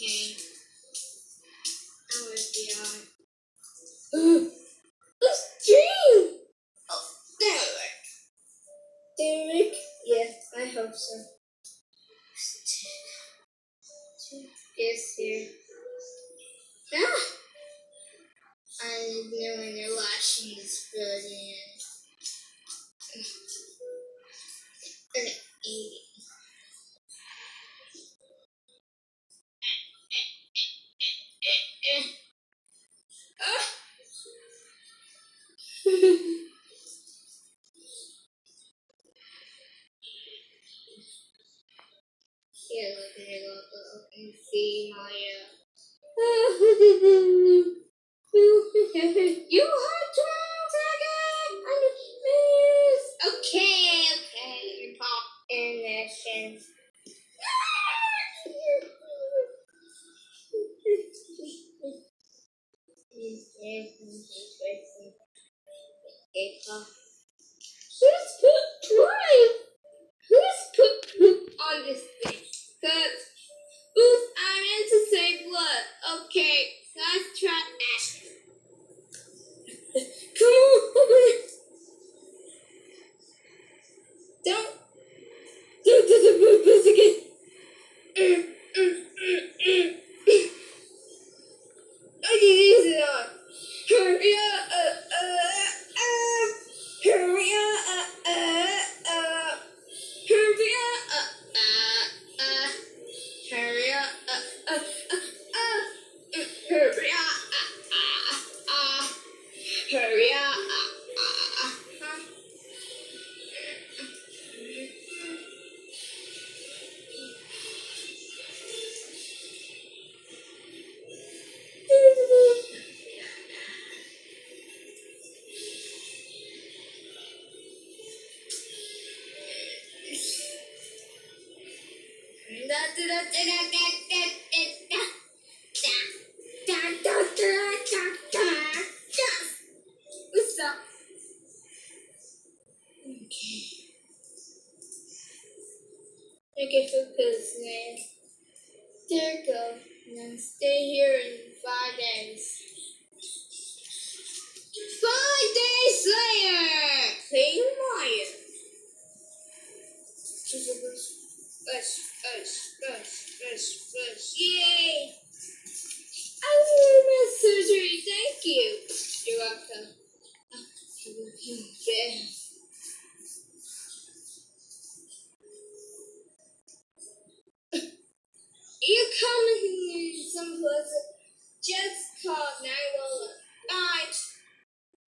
Okay. I'm with the eye. A string! Oh, that'll Yes, I hope so. Yes, here. Ah! Yeah, we're go see Maya. you I! Okay, okay, you pop in. She's good drive! Hurry up. Hurry up. da da da da da beautiful business. Dear government, stay here in five days. Five days later, King Lion. Us, us, us, us, us. Yay! I will my surgery, thank you. You're welcome. You come here someplace, just call 911.